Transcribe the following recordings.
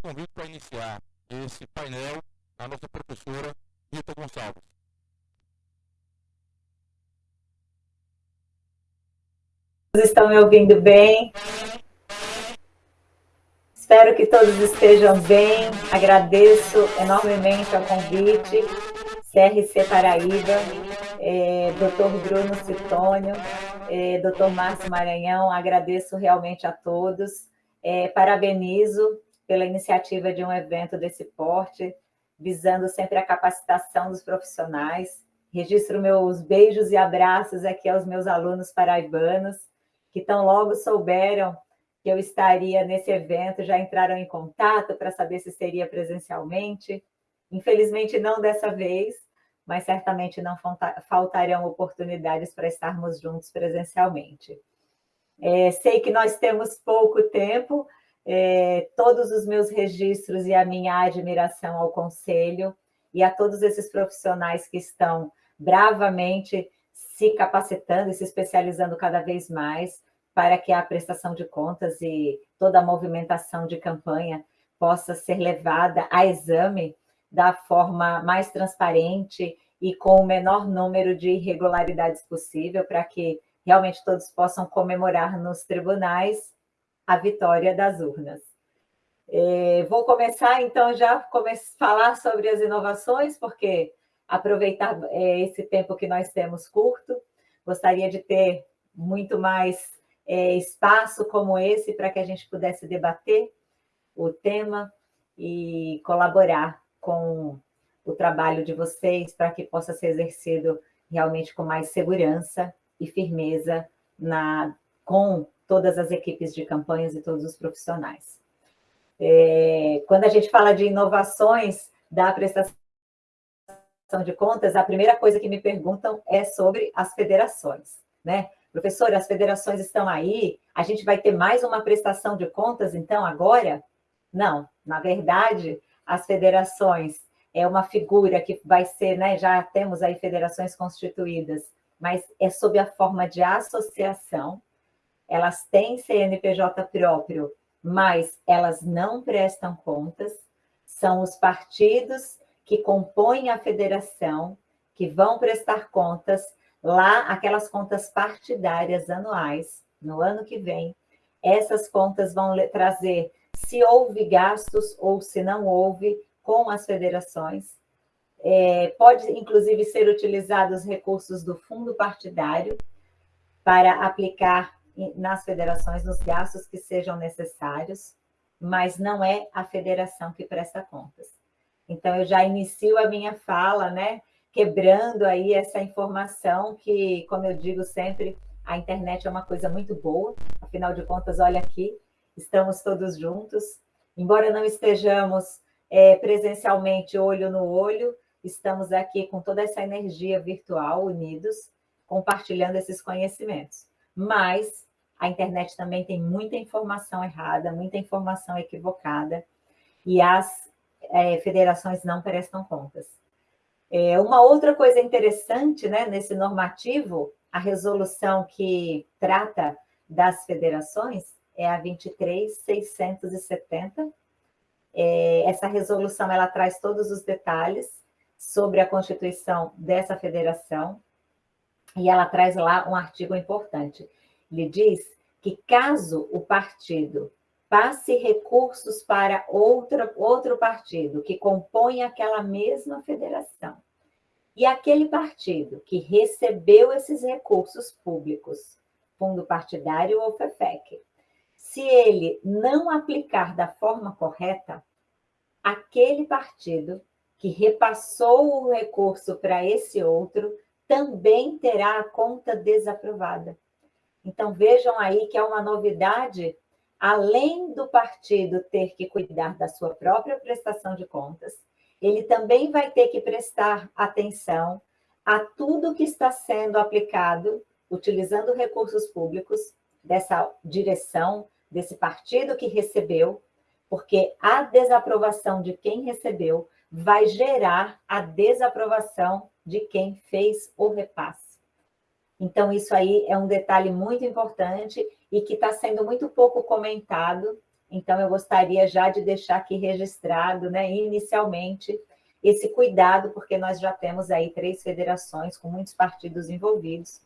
convido para iniciar esse painel a nossa professora Rita Gonçalves. Estão me ouvindo bem? Espero que todos estejam bem. Agradeço enormemente ao convite. CRC Paraíba, é, Dr. Bruno Citônio, é, Dr. Márcio Maranhão, agradeço realmente a todos. É, parabenizo pela iniciativa de um evento desse porte, visando sempre a capacitação dos profissionais. Registro meus beijos e abraços aqui aos meus alunos paraibanos, que tão logo souberam que eu estaria nesse evento, já entraram em contato para saber se seria presencialmente. Infelizmente, não dessa vez, mas certamente não faltarão oportunidades para estarmos juntos presencialmente. É, sei que nós temos pouco tempo, é, todos os meus registros e a minha admiração ao Conselho e a todos esses profissionais que estão bravamente se capacitando e se especializando cada vez mais para que a prestação de contas e toda a movimentação de campanha possa ser levada a exame da forma mais transparente e com o menor número de irregularidades possível, para que realmente todos possam comemorar nos tribunais a vitória das urnas. É, vou começar, então, já a falar sobre as inovações, porque aproveitar é, esse tempo que nós temos curto, gostaria de ter muito mais é, espaço como esse para que a gente pudesse debater o tema e colaborar com o trabalho de vocês para que possa ser exercido realmente com mais segurança e firmeza na, com todas as equipes de campanhas e todos os profissionais. É, quando a gente fala de inovações da prestação de contas, a primeira coisa que me perguntam é sobre as federações. Né? Professor, as federações estão aí, a gente vai ter mais uma prestação de contas, então, agora? Não, na verdade, as federações é uma figura que vai ser, né, já temos aí federações constituídas, mas é sob a forma de associação, elas têm CNPJ próprio, mas elas não prestam contas, são os partidos que compõem a federação, que vão prestar contas lá, aquelas contas partidárias anuais, no ano que vem, essas contas vão trazer se houve gastos ou se não houve, com as federações. É, pode, inclusive, ser utilizados recursos do fundo partidário para aplicar nas federações nos gastos que sejam necessários, mas não é a federação que presta contas. Então, eu já inicio a minha fala, né, quebrando aí essa informação que, como eu digo sempre, a internet é uma coisa muito boa, afinal de contas, olha aqui, estamos todos juntos, embora não estejamos é, presencialmente, olho no olho, estamos aqui com toda essa energia virtual, unidos, compartilhando esses conhecimentos. Mas a internet também tem muita informação errada, muita informação equivocada, e as é, federações não prestam contas. É, uma outra coisa interessante né, nesse normativo, a resolução que trata das federações é a 23.670, é, essa resolução ela traz todos os detalhes sobre a constituição dessa federação e ela traz lá um artigo importante. Ele diz que caso o partido passe recursos para outro, outro partido que compõe aquela mesma federação, e aquele partido que recebeu esses recursos públicos, fundo partidário ou FEFEC, se ele não aplicar da forma correta, aquele partido que repassou o recurso para esse outro também terá a conta desaprovada. Então, vejam aí que é uma novidade, além do partido ter que cuidar da sua própria prestação de contas, ele também vai ter que prestar atenção a tudo que está sendo aplicado, utilizando recursos públicos, dessa direção, desse partido que recebeu, porque a desaprovação de quem recebeu vai gerar a desaprovação de quem fez o repasse. Então, isso aí é um detalhe muito importante e que está sendo muito pouco comentado Então, eu gostaria já de deixar aqui registrado, né, inicialmente, esse cuidado, porque nós já temos aí três federações com muitos partidos envolvidos,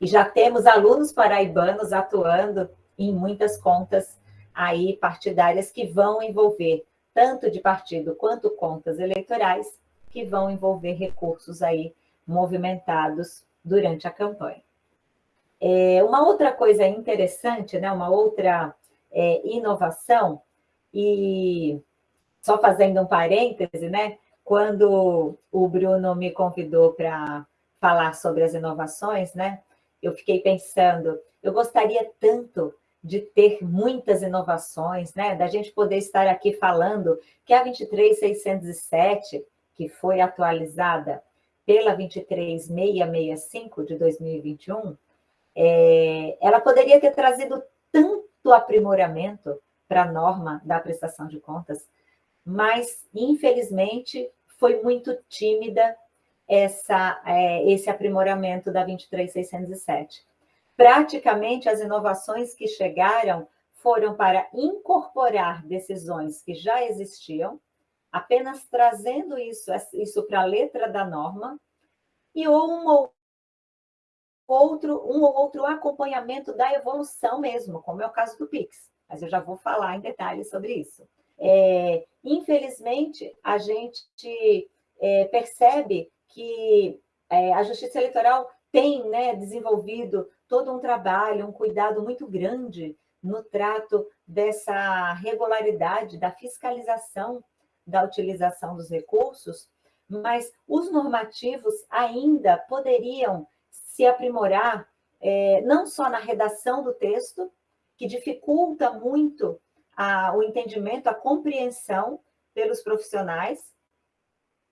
e já temos alunos paraibanos atuando em muitas contas aí partidárias que vão envolver tanto de partido quanto contas eleitorais, que vão envolver recursos aí movimentados durante a campanha. É, uma outra coisa interessante, né, uma outra é, inovação, e só fazendo um parêntese, né, quando o Bruno me convidou para falar sobre as inovações, né, eu fiquei pensando, eu gostaria tanto de ter muitas inovações, né, da gente poder estar aqui falando que a 23607, que foi atualizada pela 23665 de 2021, é, ela poderia ter trazido tanto aprimoramento para a norma da prestação de contas, mas, infelizmente, foi muito tímida essa, é, esse aprimoramento da 23607. Praticamente, as inovações que chegaram foram para incorporar decisões que já existiam, apenas trazendo isso, isso para a letra da norma, e um ou outro, um ou outro acompanhamento da evolução mesmo, como é o caso do PIX. Mas eu já vou falar em detalhes sobre isso. É, infelizmente, a gente é, percebe que é, a Justiça Eleitoral tem né, desenvolvido todo um trabalho, um cuidado muito grande no trato dessa regularidade, da fiscalização da utilização dos recursos, mas os normativos ainda poderiam se aprimorar, é, não só na redação do texto, que dificulta muito a, o entendimento, a compreensão pelos profissionais,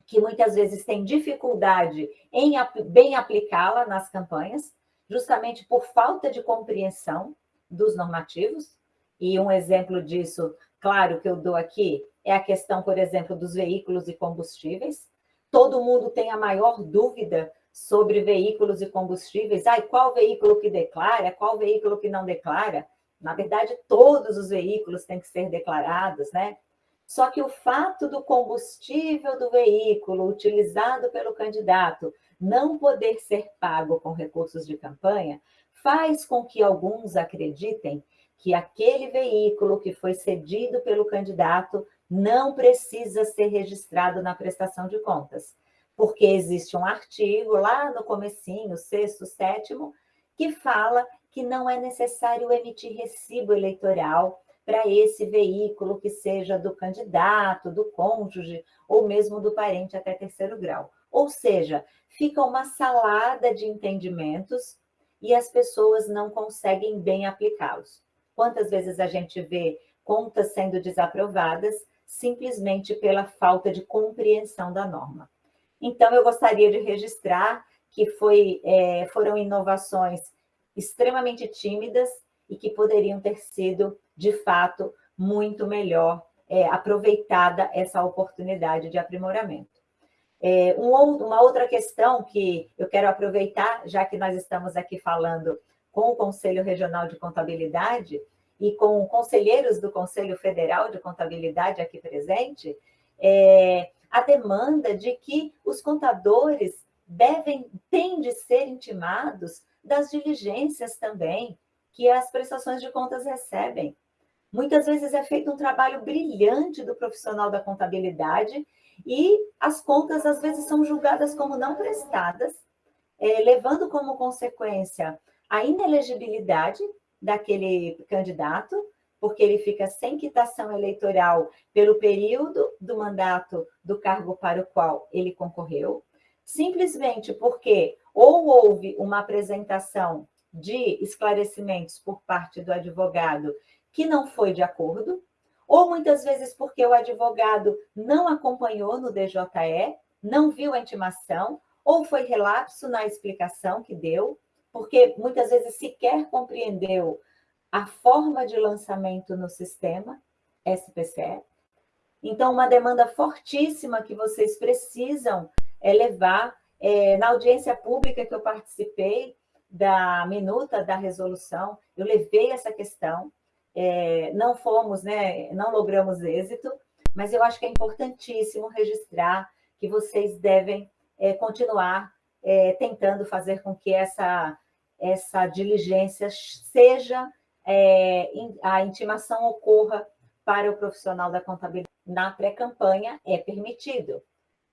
que muitas vezes têm dificuldade em bem aplicá-la nas campanhas, justamente por falta de compreensão dos normativos. E um exemplo disso, claro, que eu dou aqui, é a questão, por exemplo, dos veículos e combustíveis. Todo mundo tem a maior dúvida sobre veículos e combustíveis. Ai, qual veículo que declara, qual veículo que não declara? Na verdade, todos os veículos têm que ser declarados, né? Só que o fato do combustível do veículo utilizado pelo candidato não poder ser pago com recursos de campanha faz com que alguns acreditem que aquele veículo que foi cedido pelo candidato não precisa ser registrado na prestação de contas, porque existe um artigo lá no comecinho, sexto, sétimo, que fala que não é necessário emitir recibo eleitoral para esse veículo que seja do candidato, do cônjuge ou mesmo do parente até terceiro grau. Ou seja, fica uma salada de entendimentos e as pessoas não conseguem bem aplicá-los. Quantas vezes a gente vê contas sendo desaprovadas simplesmente pela falta de compreensão da norma. Então, eu gostaria de registrar que foi, é, foram inovações extremamente tímidas e que poderiam ter sido de fato, muito melhor é, aproveitada essa oportunidade de aprimoramento. É, um, uma outra questão que eu quero aproveitar, já que nós estamos aqui falando com o Conselho Regional de Contabilidade e com conselheiros do Conselho Federal de Contabilidade aqui presente, é, a demanda de que os contadores devem, têm de ser intimados das diligências também que as prestações de contas recebem. Muitas vezes é feito um trabalho brilhante do profissional da contabilidade e as contas, às vezes, são julgadas como não prestadas, é, levando como consequência a inelegibilidade daquele candidato, porque ele fica sem quitação eleitoral pelo período do mandato do cargo para o qual ele concorreu, simplesmente porque ou houve uma apresentação de esclarecimentos por parte do advogado que não foi de acordo, ou muitas vezes porque o advogado não acompanhou no DJE, não viu a intimação, ou foi relapso na explicação que deu, porque muitas vezes sequer compreendeu a forma de lançamento no sistema SPCE. Então, uma demanda fortíssima que vocês precisam é levar é, na audiência pública que eu participei da minuta da resolução, eu levei essa questão, é, não fomos, né, não logramos êxito, mas eu acho que é importantíssimo registrar que vocês devem é, continuar é, tentando fazer com que essa, essa diligência seja, é, a intimação ocorra para o profissional da contabilidade. Na pré-campanha é permitido.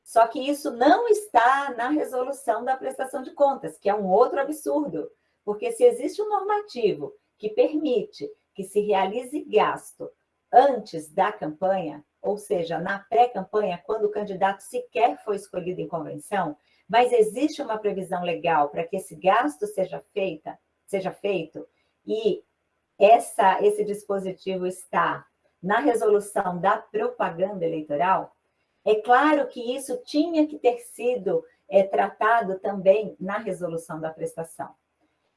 Só que isso não está na resolução da prestação de contas, que é um outro absurdo. Porque se existe um normativo que permite que se realize gasto antes da campanha, ou seja, na pré-campanha, quando o candidato sequer foi escolhido em convenção, mas existe uma previsão legal para que esse gasto seja, feita, seja feito, e essa, esse dispositivo está na resolução da propaganda eleitoral, é claro que isso tinha que ter sido é, tratado também na resolução da prestação.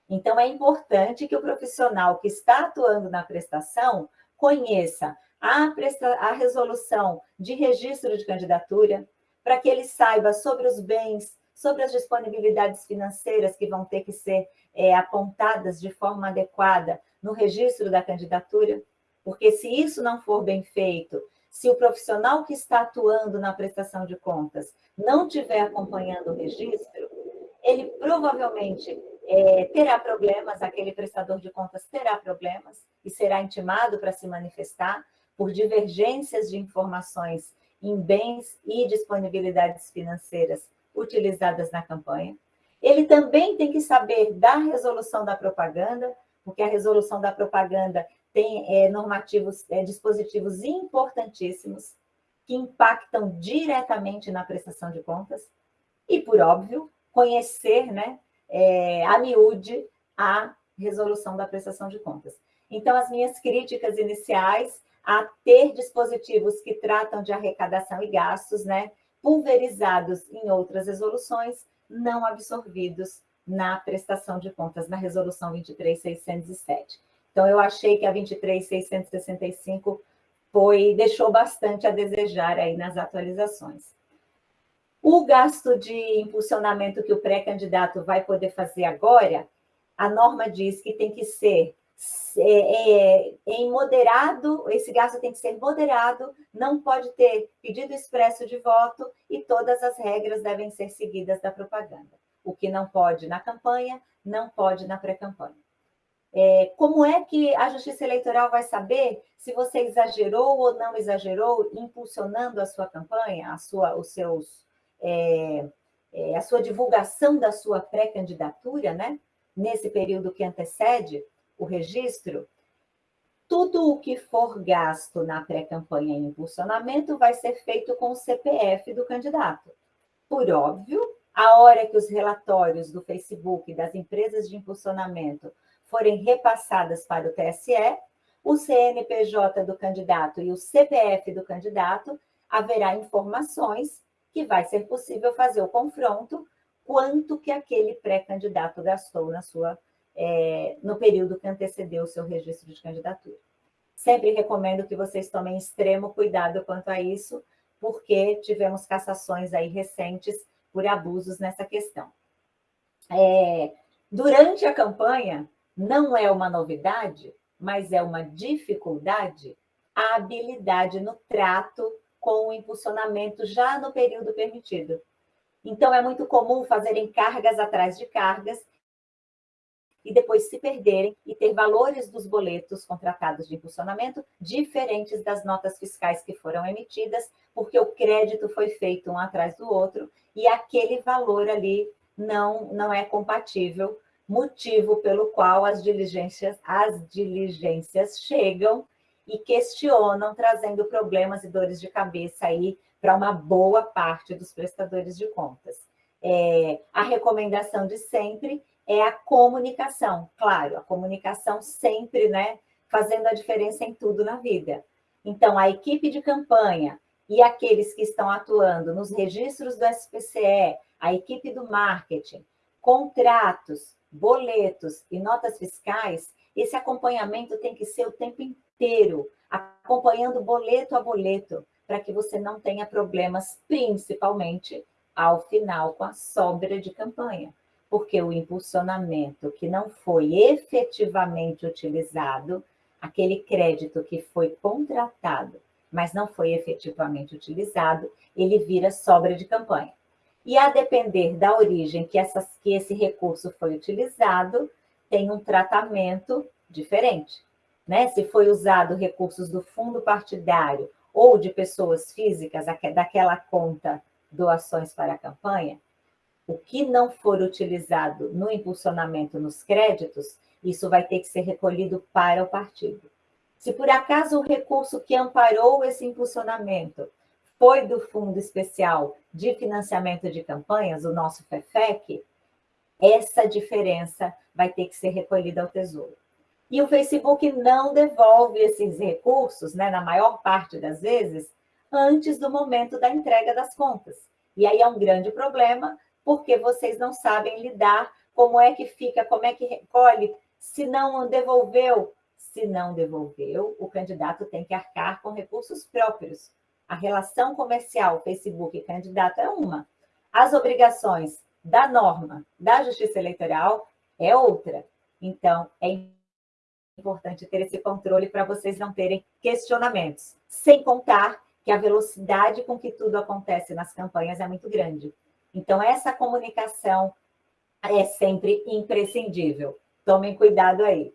Então, é importante que o profissional que está atuando na prestação conheça a, presta a resolução de registro de candidatura, para que ele saiba sobre os bens, sobre as disponibilidades financeiras que vão ter que ser é, apontadas de forma adequada no registro da candidatura, porque se isso não for bem feito, se o profissional que está atuando na prestação de contas não estiver acompanhando o registro, ele provavelmente é, terá problemas, aquele prestador de contas terá problemas e será intimado para se manifestar por divergências de informações em bens e disponibilidades financeiras utilizadas na campanha. Ele também tem que saber da resolução da propaganda, porque a resolução da propaganda tem é, normativos, é, dispositivos importantíssimos que impactam diretamente na prestação de contas. E, por óbvio, conhecer né, é, a miúde a resolução da prestação de contas. Então, as minhas críticas iniciais a ter dispositivos que tratam de arrecadação e gastos, né, pulverizados em outras resoluções, não absorvidos na prestação de contas, na resolução 23607. Então, eu achei que a 23665 foi, deixou bastante a desejar aí nas atualizações. O gasto de impulsionamento que o pré-candidato vai poder fazer agora, a norma diz que tem que ser é, é, em moderado, esse gasto tem que ser moderado, não pode ter pedido expresso de voto e todas as regras devem ser seguidas da propaganda. O que não pode na campanha, não pode na pré-campanha. É, como é que a Justiça Eleitoral vai saber se você exagerou ou não exagerou impulsionando a sua campanha, a sua, os seus é, é, a sua divulgação da sua pré-candidatura, né? nesse período que antecede o registro, tudo o que for gasto na pré-campanha e impulsionamento vai ser feito com o CPF do candidato. Por óbvio, a hora que os relatórios do Facebook das empresas de impulsionamento forem repassadas para o TSE, o CNPJ do candidato e o CPF do candidato, haverá informações que vai ser possível fazer o confronto quanto que aquele pré-candidato gastou na sua, é, no período que antecedeu o seu registro de candidatura. Sempre recomendo que vocês tomem extremo cuidado quanto a isso, porque tivemos cassações aí recentes por abusos nessa questão. É, durante a campanha, não é uma novidade, mas é uma dificuldade a habilidade no trato com o impulsionamento já no período permitido. Então, é muito comum fazerem cargas atrás de cargas e depois se perderem e ter valores dos boletos contratados de impulsionamento diferentes das notas fiscais que foram emitidas, porque o crédito foi feito um atrás do outro e aquele valor ali não, não é compatível, motivo pelo qual as diligências, as diligências chegam e questionam, trazendo problemas e dores de cabeça aí para uma boa parte dos prestadores de contas. É, a recomendação de sempre é a comunicação, claro, a comunicação sempre, né, fazendo a diferença em tudo na vida. Então, a equipe de campanha e aqueles que estão atuando nos registros do SPCE, a equipe do marketing, contratos, boletos e notas fiscais, esse acompanhamento tem que ser o tempo inteiro acompanhando boleto a boleto, para que você não tenha problemas, principalmente ao final com a sobra de campanha. Porque o impulsionamento que não foi efetivamente utilizado aquele crédito que foi contratado, mas não foi efetivamente utilizado, ele vira sobra de campanha. E a depender da origem que, essas, que esse recurso foi utilizado, tem um tratamento diferente. Né? Se foi usado recursos do fundo partidário ou de pessoas físicas, daquela conta doações para a campanha, o que não for utilizado no impulsionamento nos créditos, isso vai ter que ser recolhido para o partido. Se por acaso o recurso que amparou esse impulsionamento foi do Fundo Especial de Financiamento de Campanhas, o nosso FEFEC, essa diferença vai ter que ser recolhida ao Tesouro. E o Facebook não devolve esses recursos, né, na maior parte das vezes, antes do momento da entrega das contas. E aí é um grande problema, porque vocês não sabem lidar como é que fica, como é que recolhe, se não devolveu. Se não devolveu, o candidato tem que arcar com recursos próprios. A relação comercial Facebook candidato é uma. As obrigações da norma da Justiça Eleitoral é outra. Então, é importante ter esse controle para vocês não terem questionamentos. Sem contar que a velocidade com que tudo acontece nas campanhas é muito grande. Então, essa comunicação é sempre imprescindível. Tomem cuidado aí.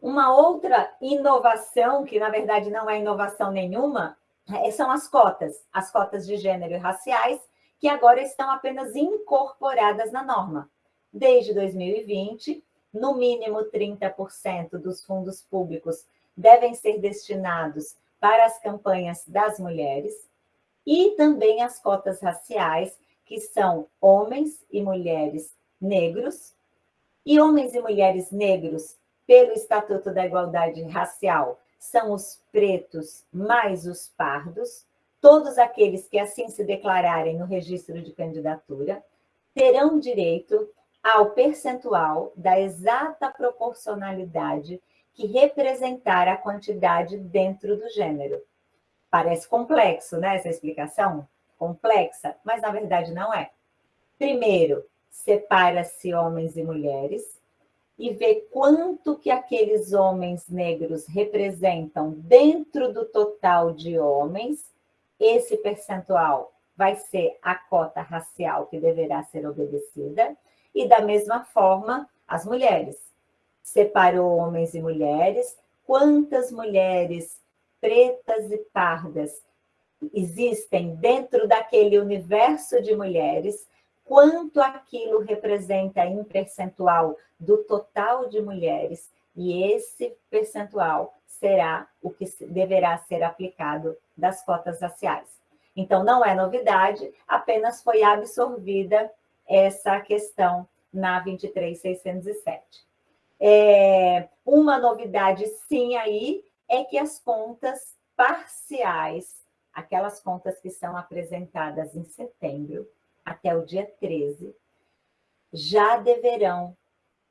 Uma outra inovação, que na verdade não é inovação nenhuma, é, são as cotas, as cotas de gênero e raciais, que agora estão apenas incorporadas na norma. Desde 2020, no mínimo 30% dos fundos públicos devem ser destinados para as campanhas das mulheres e também as cotas raciais, que são homens e mulheres negros, e homens e mulheres negros, pelo Estatuto da Igualdade Racial, são os pretos mais os pardos, todos aqueles que assim se declararem no registro de candidatura, terão direito ao percentual da exata proporcionalidade que representar a quantidade dentro do gênero. Parece complexo, né, essa explicação? Complexa, mas na verdade não é. Primeiro, separa-se homens e mulheres e vê quanto que aqueles homens negros representam dentro do total de homens. Esse percentual vai ser a cota racial que deverá ser obedecida. E da mesma forma, as mulheres. Separou homens e mulheres. Quantas mulheres pretas e pardas existem dentro daquele universo de mulheres, quanto aquilo representa em percentual do total de mulheres, e esse percentual será o que deverá ser aplicado das cotas raciais. Então, não é novidade, apenas foi absorvida essa questão na 23607. É, uma novidade, sim, aí, é que as contas parciais, aquelas contas que são apresentadas em setembro até o dia 13, já deverão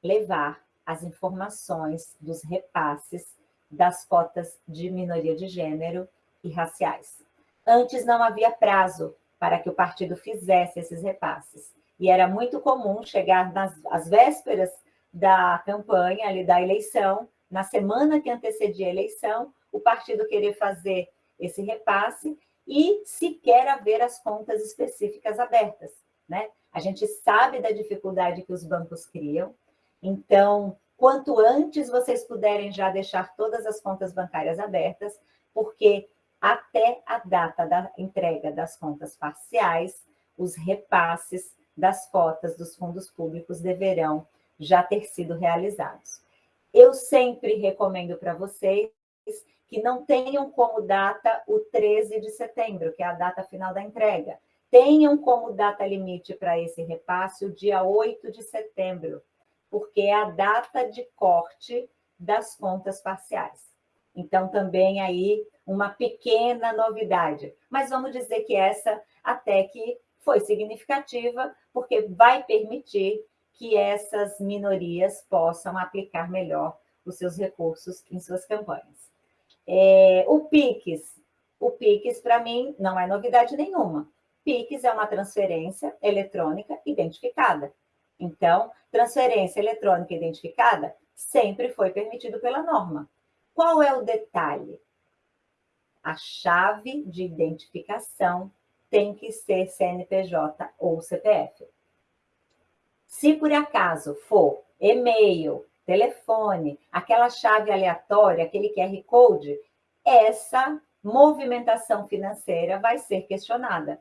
levar as informações dos repasses das cotas de minoria de gênero e raciais. Antes não havia prazo para que o partido fizesse esses repasses. E era muito comum chegar nas às vésperas da campanha, ali da eleição, na semana que antecedia a eleição, o partido querer fazer esse repasse e sequer haver as contas específicas abertas. Né? A gente sabe da dificuldade que os bancos criam, então, quanto antes vocês puderem já deixar todas as contas bancárias abertas, porque até a data da entrega das contas parciais, os repasses das cotas dos fundos públicos deverão já ter sido realizados. Eu sempre recomendo para vocês que não tenham como data o 13 de setembro, que é a data final da entrega. Tenham como data limite para esse repasse o dia 8 de setembro, porque é a data de corte das contas parciais. Então, também aí uma pequena novidade. Mas vamos dizer que essa até que foi significativa, porque vai permitir que essas minorias possam aplicar melhor os seus recursos em suas campanhas. É, o PIX, o PIX para mim não é novidade nenhuma. PIX é uma transferência eletrônica identificada. Então, transferência eletrônica identificada sempre foi permitido pela norma. Qual é o detalhe? A chave de identificação tem que ser CNPJ ou CPF. Se por acaso for e-mail, telefone, aquela chave aleatória, aquele QR Code, essa movimentação financeira vai ser questionada.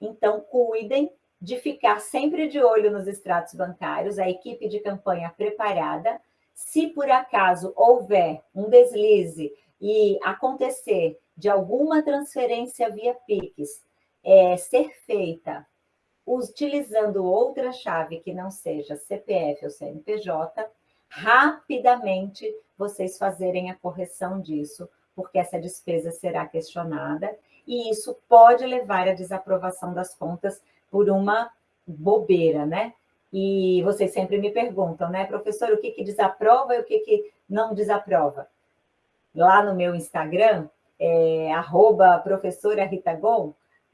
Então, cuidem de ficar sempre de olho nos extratos bancários, a equipe de campanha preparada. Se por acaso houver um deslize e acontecer de alguma transferência via Pix é, ser feita utilizando outra chave que não seja CPF ou CNPJ, rapidamente vocês fazerem a correção disso, porque essa despesa será questionada e isso pode levar à desaprovação das contas por uma bobeira, né? E vocês sempre me perguntam, né, professor, o que, que desaprova e o que, que não desaprova? Lá no meu Instagram, é, arroba professora Rita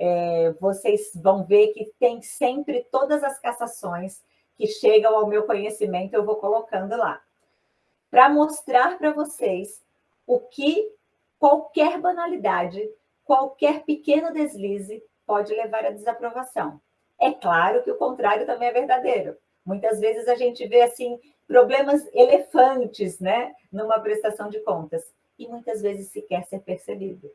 é, vocês vão ver que tem sempre todas as cassações que chegam ao meu conhecimento, eu vou colocando lá. Para mostrar para vocês o que qualquer banalidade, qualquer pequeno deslize pode levar à desaprovação. É claro que o contrário também é verdadeiro. Muitas vezes a gente vê assim problemas elefantes, né, numa prestação de contas e muitas vezes sequer ser percebido.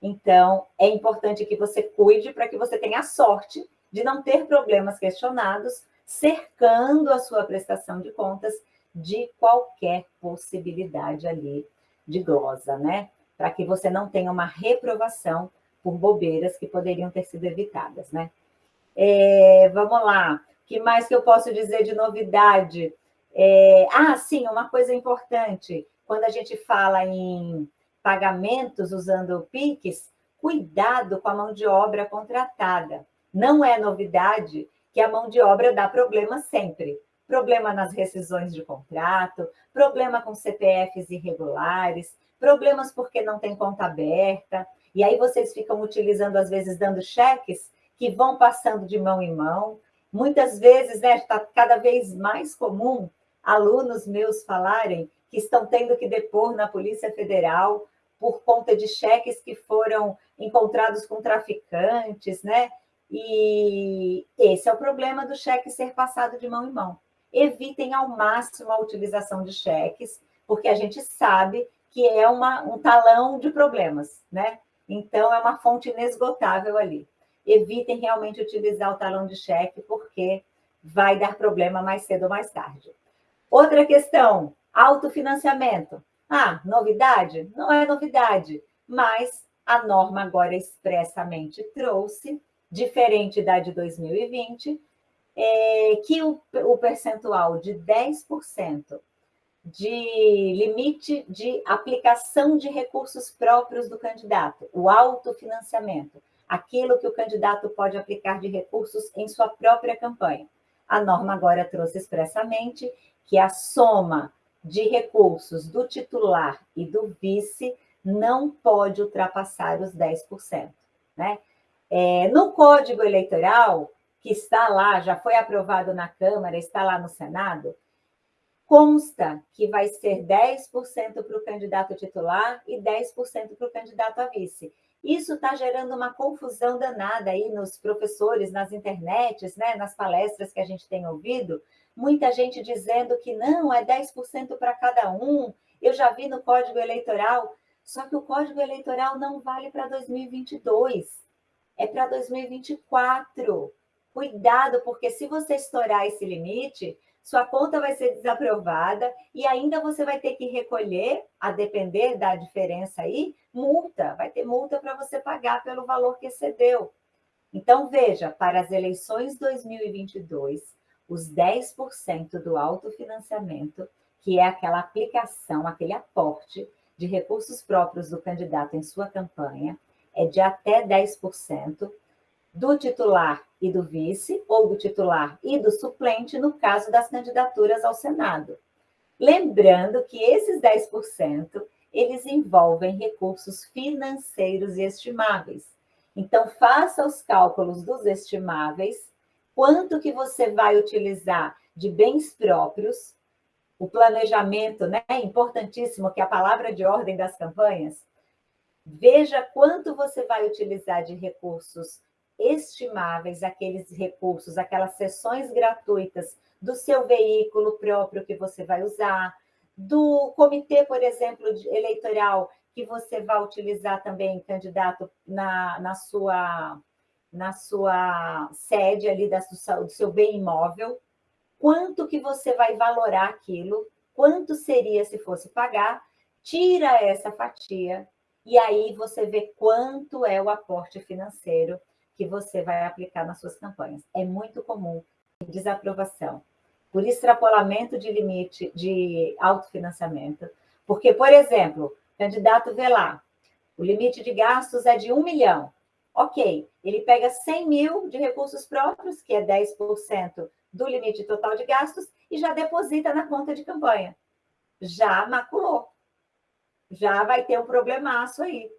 Então, é importante que você cuide para que você tenha a sorte de não ter problemas questionados, cercando a sua prestação de contas de qualquer possibilidade ali de glosa, né? Para que você não tenha uma reprovação por bobeiras que poderiam ter sido evitadas, né? É, vamos lá. O que mais que eu posso dizer de novidade? É, ah, sim, uma coisa importante. Quando a gente fala em pagamentos usando o PIX, cuidado com a mão de obra contratada. Não é novidade que a mão de obra dá problema sempre. Problema nas rescisões de contrato, problema com CPFs irregulares, problemas porque não tem conta aberta. E aí vocês ficam utilizando, às vezes, dando cheques que vão passando de mão em mão. Muitas vezes, né, está cada vez mais comum alunos meus falarem que estão tendo que depor na Polícia Federal por conta de cheques que foram encontrados com traficantes, né? E esse é o problema do cheque ser passado de mão em mão. Evitem ao máximo a utilização de cheques, porque a gente sabe que é uma, um talão de problemas, né? Então, é uma fonte inesgotável ali evitem realmente utilizar o talão de cheque, porque vai dar problema mais cedo ou mais tarde. Outra questão, autofinanciamento. Ah, novidade? Não é novidade, mas a norma agora expressamente trouxe, diferente da de 2020, é, que o, o percentual de 10% de limite de aplicação de recursos próprios do candidato, o autofinanciamento, aquilo que o candidato pode aplicar de recursos em sua própria campanha. A norma agora trouxe expressamente que a soma de recursos do titular e do vice não pode ultrapassar os 10%. Né? É, no Código Eleitoral, que está lá, já foi aprovado na Câmara, está lá no Senado, consta que vai ser 10% para o candidato titular e 10% para o candidato a vice. Isso está gerando uma confusão danada aí nos professores, nas internets, né, nas palestras que a gente tem ouvido, muita gente dizendo que não, é 10% para cada um. Eu já vi no Código Eleitoral, só que o Código Eleitoral não vale para 2022, é para 2024. Cuidado, porque se você estourar esse limite, sua conta vai ser desaprovada e ainda você vai ter que recolher, a depender da diferença aí, multa. Vai ter multa para você pagar pelo valor que excedeu. Então, veja, para as eleições 2022, os 10% do autofinanciamento, que é aquela aplicação, aquele aporte de recursos próprios do candidato em sua campanha, é de até 10%, do titular e do vice, ou do titular e do suplente, no caso das candidaturas ao Senado. Lembrando que esses 10%, eles envolvem recursos financeiros e estimáveis. Então, faça os cálculos dos estimáveis, quanto que você vai utilizar de bens próprios, o planejamento, né? Importantíssimo, que é a palavra de ordem das campanhas. Veja quanto você vai utilizar de recursos estimáveis, aqueles recursos, aquelas sessões gratuitas do seu veículo próprio que você vai usar, do comitê, por exemplo, eleitoral, que você vai utilizar também, candidato, na, na, sua, na sua sede ali da, do seu bem imóvel, quanto que você vai valorar aquilo, quanto seria se fosse pagar, tira essa fatia e aí você vê quanto é o aporte financeiro que você vai aplicar nas suas campanhas. É muito comum desaprovação por extrapolamento de limite de autofinanciamento, porque, por exemplo, o candidato vê lá, o limite de gastos é de um milhão. Ok, ele pega 100 mil de recursos próprios, que é 10% do limite total de gastos e já deposita na conta de campanha. Já maculou. Já vai ter um problemaço aí.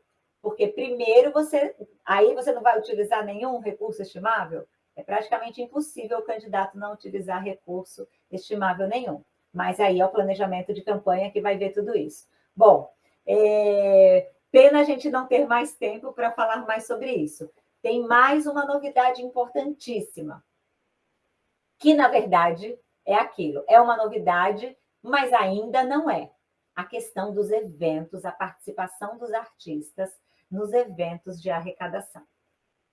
Porque primeiro você. Aí você não vai utilizar nenhum recurso estimável? É praticamente impossível o candidato não utilizar recurso estimável nenhum. Mas aí é o planejamento de campanha que vai ver tudo isso. Bom, é... pena a gente não ter mais tempo para falar mais sobre isso. Tem mais uma novidade importantíssima que na verdade é aquilo, é uma novidade, mas ainda não é. A questão dos eventos, a participação dos artistas nos eventos de arrecadação.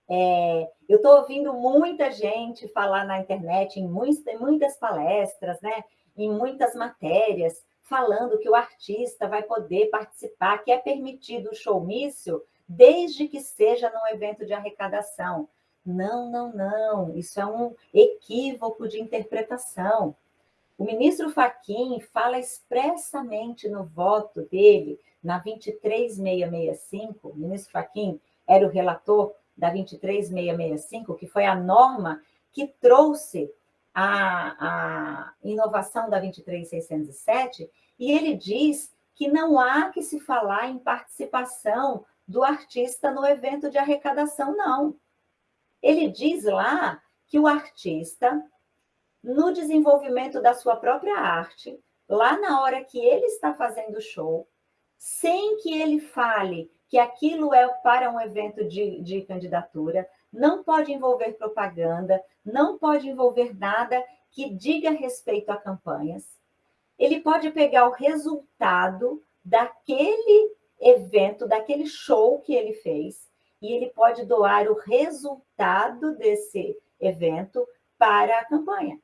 É, eu estou ouvindo muita gente falar na internet, em muitas, muitas palestras, né, em muitas matérias, falando que o artista vai poder participar, que é permitido o showmício, desde que seja num evento de arrecadação. Não, não, não, isso é um equívoco de interpretação. O ministro Faquim fala expressamente no voto dele, na 23665, o ministro Faquim era o relator da 23665, que foi a norma que trouxe a, a inovação da 23607, e ele diz que não há que se falar em participação do artista no evento de arrecadação, não. Ele diz lá que o artista, no desenvolvimento da sua própria arte, lá na hora que ele está fazendo o show, sem que ele fale que aquilo é para um evento de, de candidatura, não pode envolver propaganda, não pode envolver nada que diga respeito a campanhas. Ele pode pegar o resultado daquele evento, daquele show que ele fez, e ele pode doar o resultado desse evento para a campanha.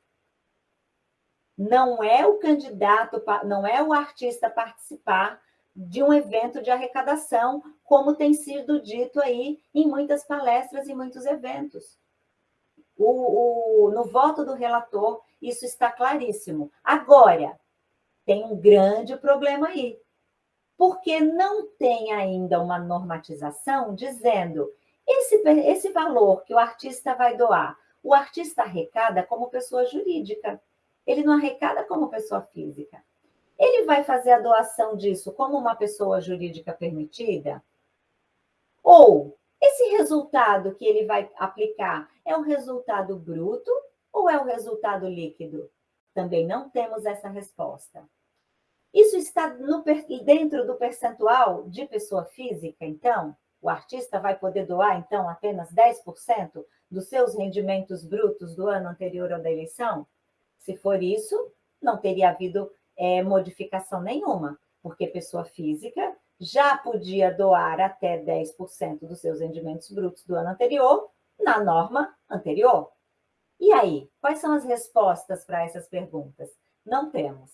Não é o candidato, não é o artista participar de um evento de arrecadação, como tem sido dito aí em muitas palestras e muitos eventos. O, o, no voto do relator, isso está claríssimo. Agora, tem um grande problema aí porque não tem ainda uma normatização dizendo esse, esse valor que o artista vai doar, o artista arrecada como pessoa jurídica, ele não arrecada como pessoa física. Ele vai fazer a doação disso como uma pessoa jurídica permitida? Ou esse resultado que ele vai aplicar é o resultado bruto ou é o resultado líquido? Também não temos essa resposta. Isso está no, dentro do percentual de pessoa física, então? O artista vai poder doar, então, apenas 10% dos seus rendimentos brutos do ano anterior ao da eleição? Se for isso, não teria havido é, modificação nenhuma, porque pessoa física já podia doar até 10% dos seus rendimentos brutos do ano anterior na norma anterior. E aí, quais são as respostas para essas perguntas? Não temos.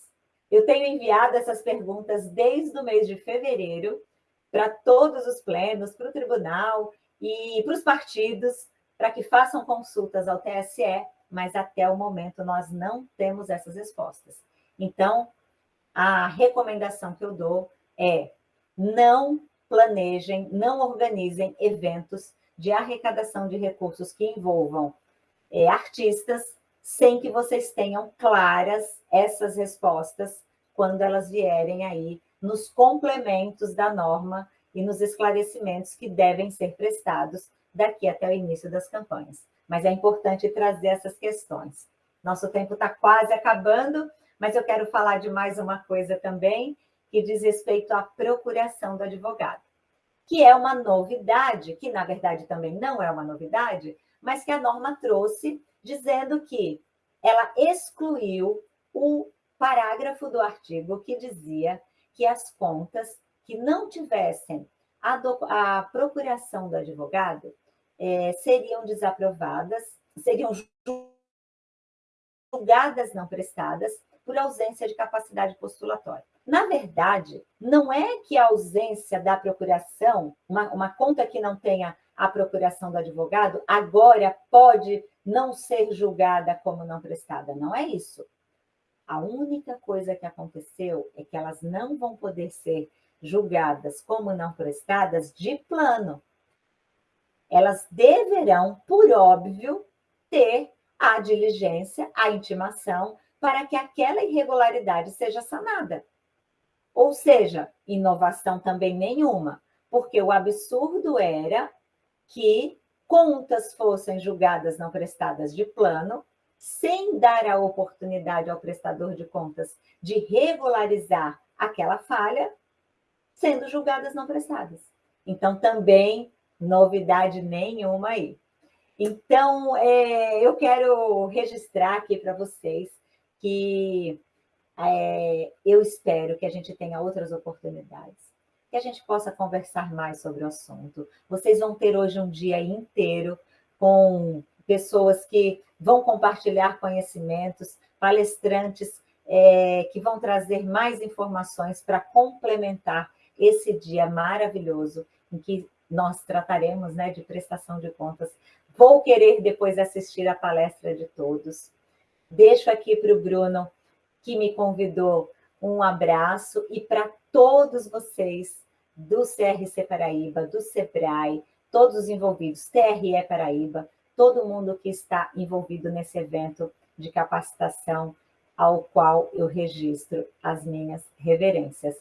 Eu tenho enviado essas perguntas desde o mês de fevereiro para todos os plenos, para o tribunal e para os partidos, para que façam consultas ao TSE, mas até o momento nós não temos essas respostas. Então, a recomendação que eu dou é não planejem, não organizem eventos de arrecadação de recursos que envolvam é, artistas, sem que vocês tenham claras essas respostas quando elas vierem aí nos complementos da norma e nos esclarecimentos que devem ser prestados daqui até o início das campanhas. Mas é importante trazer essas questões. Nosso tempo está quase acabando, mas eu quero falar de mais uma coisa também, que diz respeito à procuração do advogado, que é uma novidade, que na verdade também não é uma novidade, mas que a norma trouxe dizendo que ela excluiu o parágrafo do artigo que dizia que as contas que não tivessem a, do, a procuração do advogado é, seriam desaprovadas, seriam julgadas não prestadas por ausência de capacidade postulatória. Na verdade, não é que a ausência da procuração, uma, uma conta que não tenha a procuração do advogado, agora pode não ser julgada como não prestada. Não é isso. A única coisa que aconteceu é que elas não vão poder ser julgadas como não prestadas de plano. Elas deverão, por óbvio, ter a diligência, a intimação, para que aquela irregularidade seja sanada. Ou seja, inovação também nenhuma, porque o absurdo era que contas fossem julgadas não prestadas de plano, sem dar a oportunidade ao prestador de contas de regularizar aquela falha, sendo julgadas não prestadas. Então, também novidade nenhuma aí. Então, é, eu quero registrar aqui para vocês que é, eu espero que a gente tenha outras oportunidades, que a gente possa conversar mais sobre o assunto. Vocês vão ter hoje um dia inteiro com pessoas que vão compartilhar conhecimentos, palestrantes é, que vão trazer mais informações para complementar esse dia maravilhoso em que nós trataremos né, de prestação de contas. Vou querer depois assistir a palestra de todos. Deixo aqui para o Bruno, que me convidou, um abraço e para todos vocês do CRC Paraíba, do SEBRAE, todos os envolvidos, TRE Paraíba, todo mundo que está envolvido nesse evento de capacitação ao qual eu registro as minhas reverências.